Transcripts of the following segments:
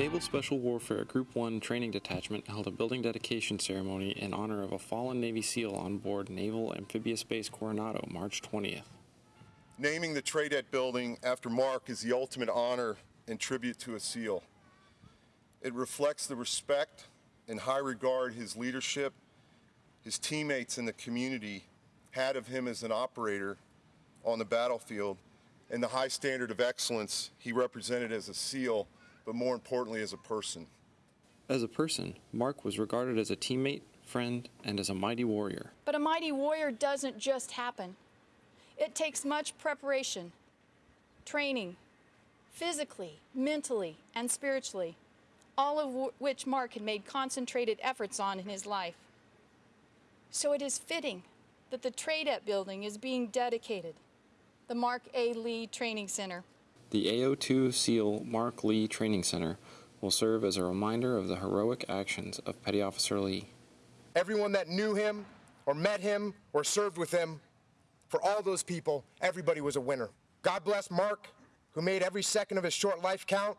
Naval Special Warfare Group 1 Training Detachment held a building dedication ceremony in honor of a fallen Navy SEAL on board Naval Amphibious Base Coronado March 20th. Naming the TRADET building after Marc is the ultimate honor and tribute to a SEAL. It reflects the respect and high regard his leadership, his teammates, and the community had of him as an operator on the battlefield, and the high standard of excellence he represented as a SEAL, but more importantly, as a person. As a person, Marc was regarded as a teammate, friend, and as a mighty warrior. But a mighty warrior doesn't just happen. It takes much preparation, training, physically, mentally, and spiritually, all of w- which Marc had made concentrated efforts on in his life. So it is fitting that the TRADET building is being dedicated, the Marc A. Lee Training Center. The AO2 SEAL Marc Lee Training Center will serve as a reminder of the heroic actions of Petty Officer Lee. Everyone that knew him or met him or served with him, for all those people, everybody was a winner. God bless Marc, who made every second of his short life count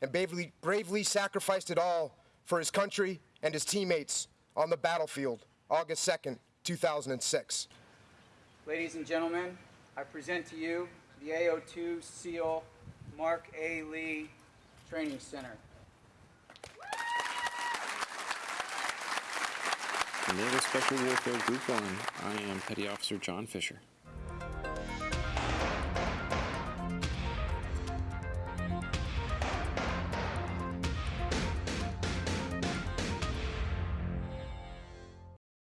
and bravely, bravely sacrificed it all for his country and his teammates on the battlefield, August 2nd, 2006. Ladies and gentlemen, I present to you the AO2 SEAL Marc A. Lee Training Center. Naval Special Warfare Group 1, I am Petty Officer John Fisher.